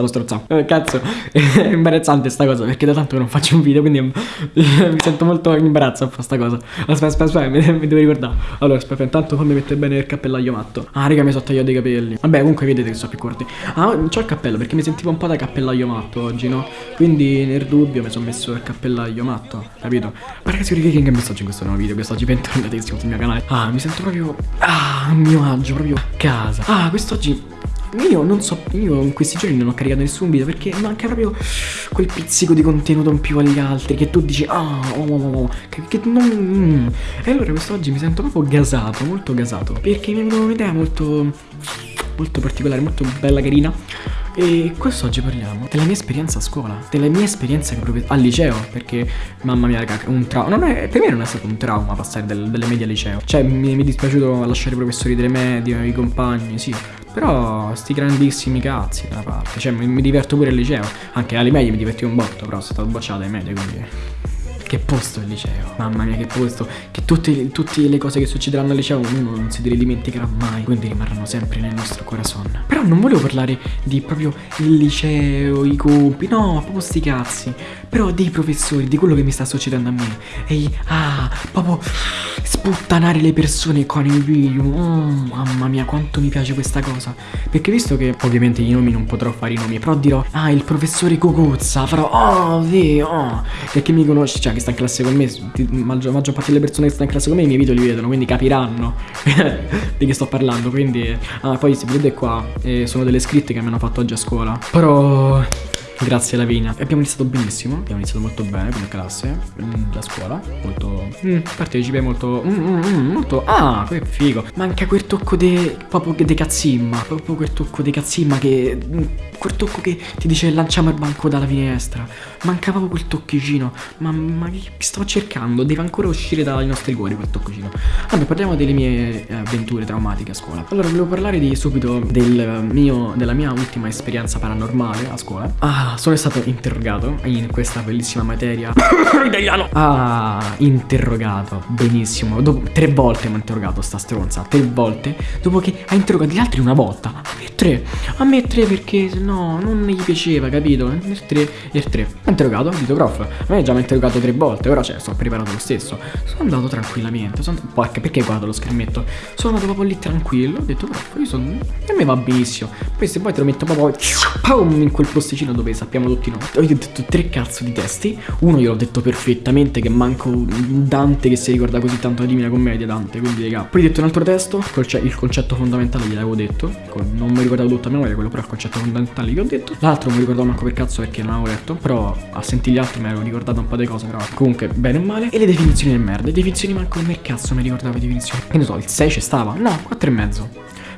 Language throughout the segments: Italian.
sta lo strozzato. Eh, cazzo, è imbarazzante sta cosa perché da tanto non faccio un video, quindi mi sento molto in imbarazzo a fare sta cosa. Aspetta, aspetta, aspetta, mi, mi devo ricordare. Allora, aspetta, intanto fammi mettere bene il cappellaio matto. Ah, raga, mi sono tagliato i capelli. Vabbè, comunque vedete che sono più corti. Ah, c'ho il cappello perché mi sentivo un po' da cappellaio matto oggi, no? Quindi nel dubbio mi sono messo il cappello matto, capito? Ma ragazzi, che che messaggio in questo nuovo video, quest'oggi bentornatissimo sul mio canale. Ah, mi sento proprio, ah, mio agio, proprio a casa. Ah, quest'oggi io non so, io in questi giorni non ho caricato nessun video perché manca proprio quel pizzico di contenuto in più agli altri che tu dici ah, oh, oh, oh, oh che, che non... Mm. E allora quest'oggi mi sento proprio gasato, molto gasato perché mi è venuta un'idea molto, molto particolare, molto bella, carina. E quest'oggi parliamo della mia esperienza a scuola, della mia esperienza al liceo, perché mamma mia raga, un trauma, per me non è stato un trauma passare del, delle medie al liceo, cioè mi, mi è dispiaciuto lasciare i professori delle medie, i compagni, sì, però sti grandissimi cazzi da una parte, cioè mi, mi diverto pure al liceo, anche alle medie mi divertivo un botto, però sono stato bocciato ai medie, quindi... Che posto il liceo, mamma mia che posto. Che tutte, tutte, le cose che succederanno al liceo uno non si dimenticherà mai. Quindi rimarranno sempre nel nostro corazon. Però non volevo parlare di proprio il liceo, i compiti No, proprio sti cazzi. Però dei professori, di quello che mi sta succedendo a me. E ah, proprio sputtanare le persone con i video. Oh, Mamma mia quanto mi piace questa cosa. Perché visto che ovviamente i nomi non potrò fare i nomi Però dirò ah il professore Cocuzza Farò oh sì oh. Perché mi conosci cioè che sta in classe con me, maggior, maggior parte delle persone che stanno in classe con me i miei video li vedono, quindi capiranno di che sto parlando. Quindi, ah, poi se vedete qua, eh, sono delle scritte che mi hanno fatto oggi a scuola. Però Grazie Lavinia. Abbiamo iniziato benissimo, abbiamo iniziato molto bene come classe, mm, la scuola, molto mm, partecipe, molto mm, mm, mm, molto ah, che figo. Manca quel tocco de proprio de cazzimma, proprio quel tocco de cazzimma che mm, quel tocco che ti dice lanciamo il banco dalla finestra. Manca proprio quel tocchicino. Ma, ma che sto cercando? Deve ancora uscire dai nostri cuori quel tocchicino. Vabbè, parliamo delle mie eh, avventure traumatiche a scuola. Allora, volevo parlare di subito del mio della mia ultima esperienza paranormale a scuola. Ah, sono stato interrogato in questa bellissima materia italiano. Ah, interrogato, benissimo. Dopo, tre volte mi ha interrogato sta stronza, tre volte. Dopo che ha interrogato gli altri una volta. A me tre, a me tre perché no, non gli piaceva, capito? A me tre e tre. Ha interrogato, detto prof, a me già mi ha interrogato tre volte, ora cioè sto preparato lo stesso. Sono andato tranquillamente, sono... Porca, perché guardo lo schermetto? Sono andato proprio lì tranquillo, ho detto prof, io sono... A me va benissimo. Poi se poi te lo metto proprio... Pum, in quel posticino dove sappiamo tutti noi. Ho detto tre cazzo di testi. Uno gliel'ho detto perfettamente, che manco Dante che si ricorda così tanto la Divina Commedia, Dante, quindi raga. Poi ho detto un altro testo, il concetto fondamentale gliel'avevo detto. Non mi ricordavo tutto a memoria, quello però è il concetto fondamentale che ho detto. L'altro non mi ricordavo manco per cazzo perché non avevo letto. Però a sentire gli altri mi ero ricordato un po' di cose, però comunque bene o male. E le definizioni del merda. Le definizioni manco per cazzo mi ricordavo le definizioni. Che ne so, il 6 c'è stava? No, 4 e mezzo.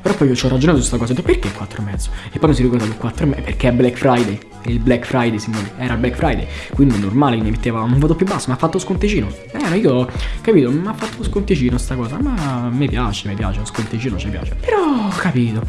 Però poi io ci ho ragionato su questa cosa, ho detto perché 4 e mezzo? E poi mi si ricorda che 4 e mezzo, perché è Black Friday il Black Friday, signori, era Black Friday, quindi è normale che mi metteva un voto più basso, mi ha fatto sconticino. Eh, io, capito, mi ha fatto sconticino sta cosa, ma mi piace, mi piace, lo sconticino ci piace. Però, capito,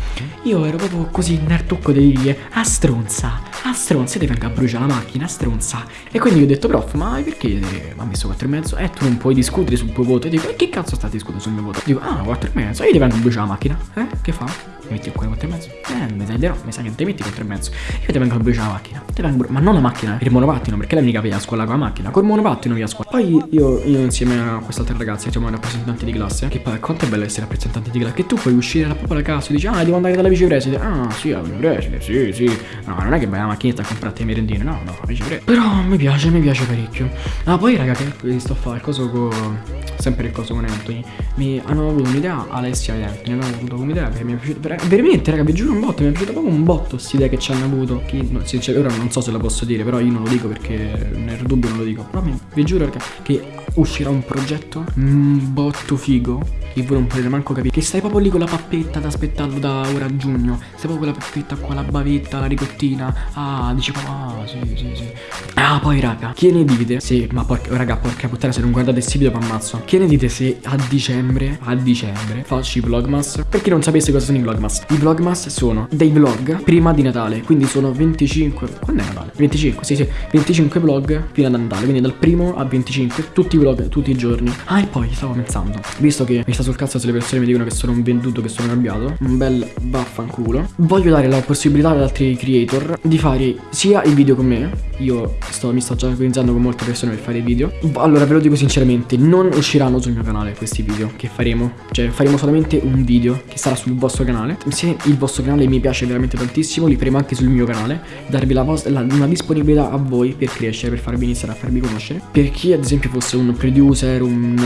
io ero proprio così nel tocco dire, a stronza, a stronza, ti venga a bruciare la macchina, stronza. E quindi io ho detto, prof, ma perché mi ha messo 4 e mezzo? Eh, tu non puoi discutere sul tuo voto. E dico, e che cazzo sta discutendo sul mio voto? Dico, ah, 4 e mezzo, io ti vengo a bruciare la macchina. Eh, che fa? mi metti qua 4 e mezzo? Eh, mi no, mi sa che ti metti 4 e mezzo. Io ti vengo a bruciare la macchina. Ti vengo, ma non la macchina, il monopattino, perché lei mica via a scuola con la macchina. Col monopattino via a scuola. Poi io, io insieme a quest'altra ragazza, siamo rappresentanti di classe. Che poi quanto è bello essere rappresentanti di classe. Che tu puoi uscire da proprio la casa e dici, ah, devo andare dalla vicepreside. Ah, sì, la vicepreside, sì, sì. No, non è che vai macchinetta a comprarti le merendine, no, no, vicepreside. Però mi piace, mi piace parecchio. Ah, poi raga, che sto a fare il coso con. Sempre il coso con Anthony. Mi hanno avuto un'idea, Alessia e Anthony hanno avuto un'idea che mi è piaciuta. Veramente, raga, vi giuro un botto, mi è piaciuta proprio un botto questa idea che ci hanno avuto. Che, no, cioè, ora non so se la posso dire, però io non lo dico perché nel dubbio non lo dico. Però vi giuro raga, che uscirà un progetto un botto figo che voi non potete manco capire. Che stai proprio lì con la pappetta ad aspettarlo da ora a giugno. Stai proprio con la pappetta qua, la bavetta, la ricottina. Ah, dici ah, sì, sì, sì. Ah, poi raga, che ne dite? Sì, ma porca, raga, porca puttana, se non guardate questi video vi ammazzo. Che ne dite se a dicembre, a dicembre, faccio i vlogmas? Per chi non sapesse cosa sono i vlogmas? I vlogmas sono dei vlog prima di Natale, quindi sono 25, quando è Natale? 25, sì, sì, 25 vlog fino a Natale, quindi dal primo a 25, tutti i vlog, tutti i giorni. Ah, e poi stavo pensando, visto che mi sta sul cazzo se le persone mi dicono che sono un venduto, che sono cambiato. Un bel vaffanculo. Voglio dare la possibilità ad altri creator di fare sia il video con me. Io sto, mi sto già organizzando con molte persone per fare i video. Allora ve lo dico sinceramente, non usciranno sul mio canale questi video che faremo. Cioè faremo solamente un video che sarà sul vostro canale. Se il vostro canale mi piace veramente tantissimo, li faremo anche sul mio canale. Darvi la la, una disponibilità a voi per crescere, per farvi iniziare a farvi conoscere. Per chi ad esempio fosse un producer, un,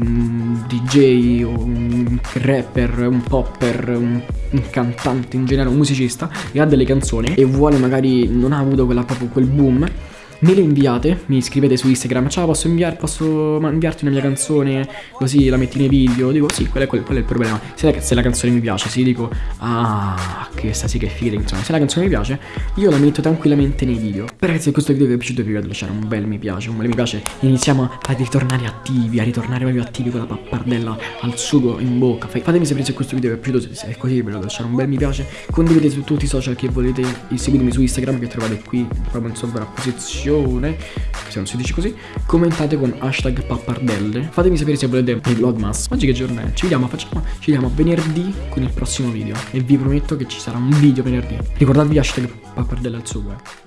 un DJ, un rapper, un popper, un, un, cantante in generale, un musicista che ha delle canzoni e vuole magari non ha avuto quella, proprio quel boom me le inviate, mi scrivete su Instagram, ciao posso, inviar, posso inviarti una mia canzone? Così la metti nei video, dico sì, quello è, quello, è il problema, se la, se la, canzone mi piace, sì, dico ah, questa sì che figa insomma, se la canzone mi piace, io la metto tranquillamente nei video. Ragazzi se questo video vi è piaciuto vi ricordo lasciare un bel mi piace, un bel mi piace, iniziamo a ritornare attivi, a ritornare proprio attivi con la pappardella al sugo in bocca, fatemi sapere se questo video vi è piaciuto, se è così vi ricordo lasciare un bel mi piace, condividete su tutti i social che volete, seguitemi su Instagram che trovate qui proprio in sovrapposizione recensione se non si dice così commentate con hashtag pappardelle. Fatemi sapere se volete il vlogmas oggi che giorno è? Ci vediamo facciamo ci vediamo venerdì con il prossimo video. E vi prometto che ci sarà un video venerdì. Ricordatevi hashtag pappardelle al suo web